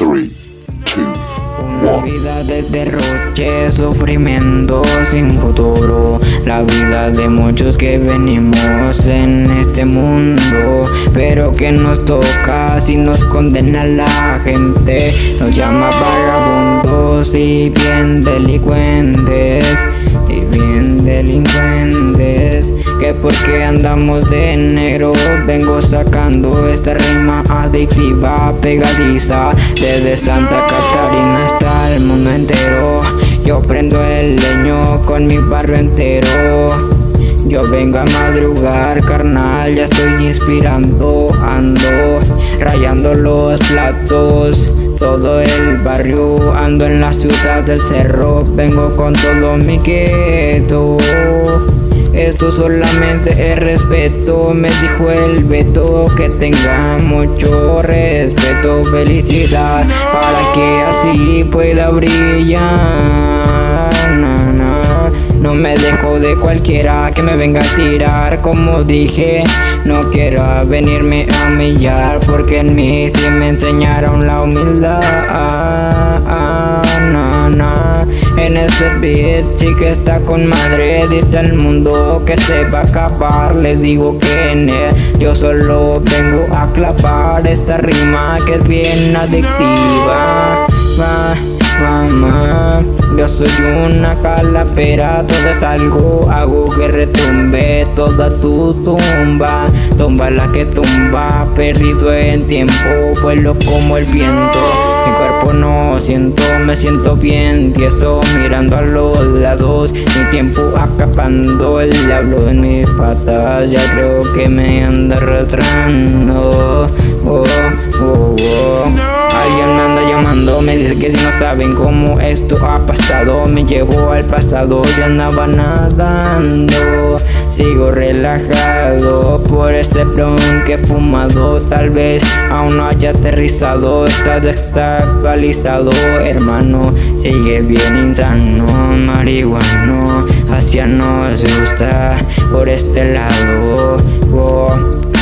3, 2, Una 1. vida de derroche, sufrimiento sin futuro. La vida de muchos que venimos en este mundo Pero que nos toca si nos condena la gente. Nos llama vagabundos y bien delincuentes Y bien delincuentes Que porque andamos de negro. Vengo sacando esta rima adictiva pegadiza. Desde Santa Catarina hasta el mundo entero. Yo prendo el leño con mi barrio entero. Yo vengo a madrugar, carnal, ya estoy inspirando, ando rayando los platos, todo el barrio, ando en la ciudad del cerro, vengo con todo mi gueto. Esto solamente es respeto, me dijo el Beto que tenga mucho respeto, felicidad para que así pueda brillar. No me dejo de cualquiera que me venga a tirar Como dije, no quiero venirme a humillar Porque en mí sí me enseñaron la humildad. Sí que está con madre Dice el mundo que se va a acabar. Les digo que en él yo solo vengo a clavar Esta rima que es bien adictiva. Va, mamá yo soy una calavera, todo es algo, hago que retumbe toda tu tumba. Tumba la que tumba, perdido en tiempo, vuelo como el viento. Mi cuerpo no siento, me siento bien tieso Mirando a los lados, mi tiempo acapando El diablo en mis patas, ya creo que me anda arrastrando. Oh, oh, oh. Que si no saben cómo esto ha pasado Me llevó al pasado, yo andaba nadando Sigo relajado por ese blon que he fumado Tal vez aún no haya aterrizado, está desestabilizado Hermano, sigue bien insano, marihuano Hacia nos gusta por este lado oh.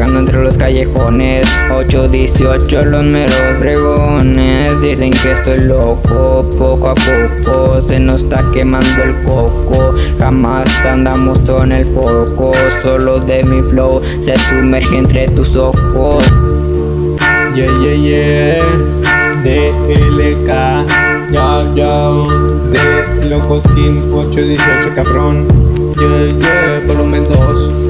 Vagando entre los callejones 818 los meros bregones Dicen que estoy loco, poco a poco Se nos está quemando el coco Jamás andamos con el foco Solo de mi flow se sumerge entre tus ojos Yeah, yeah, yeah. DLK. Ya, ya. De Locos King 818, cabrón. Yeah, yeah. Volumen 2.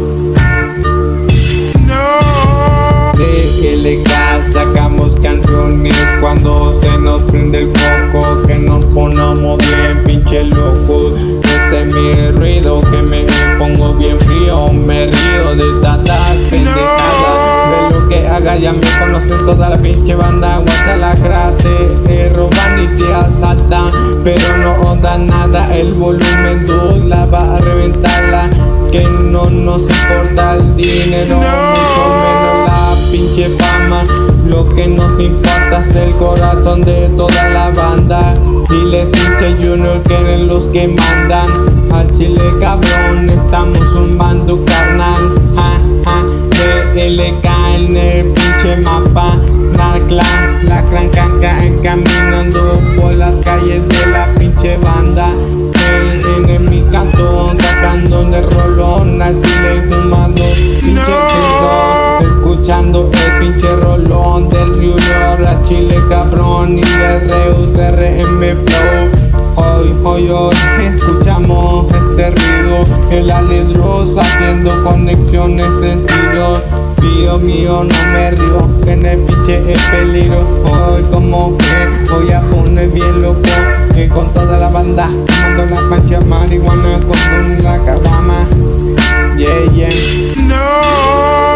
Pinche. Ese es mi ruido que me pongo bien frío. Me río de tantas pendejadas. De lo que haga ya me conocen toda la pinche banda Guacha la crate, te roban y te asaltan Pero no da nada, el volumen 2 la va a reventarla Que no nos importa el dinero, mucho menos Lo que nos importa es el corazón de toda la banda. Dile pinche Junior que eran los que mandan. Al chile cabrón, estamos zumbando carnal. Ja, ja. DLK en el pinche mapa. La clan, la clan canca caminando por las calles de la pinche banda. En, en mi cantón sacando de rolón. Al chile fumando pinche ruido Escuchando el pinche rolón chile cabrón y RUCRM Flow. Hoy, hoy, hoy escuchamos este ruido El aledros haciendo conexiones sentido Mío, mío, no me río, que en el piche es peligro. Hoy como que voy a poner bien loco Que con toda la banda tomando la pancha marihuana Con una caguama. Yeah, yeah. No.